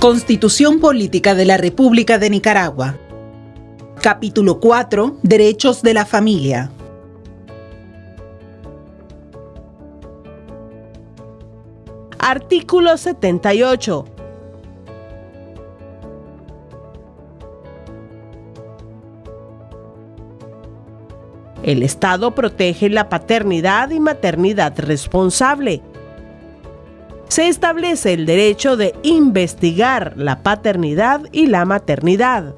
Constitución Política de la República de Nicaragua. Capítulo 4. Derechos de la familia. Artículo 78. El Estado protege la paternidad y maternidad responsable se establece el derecho de investigar la paternidad y la maternidad.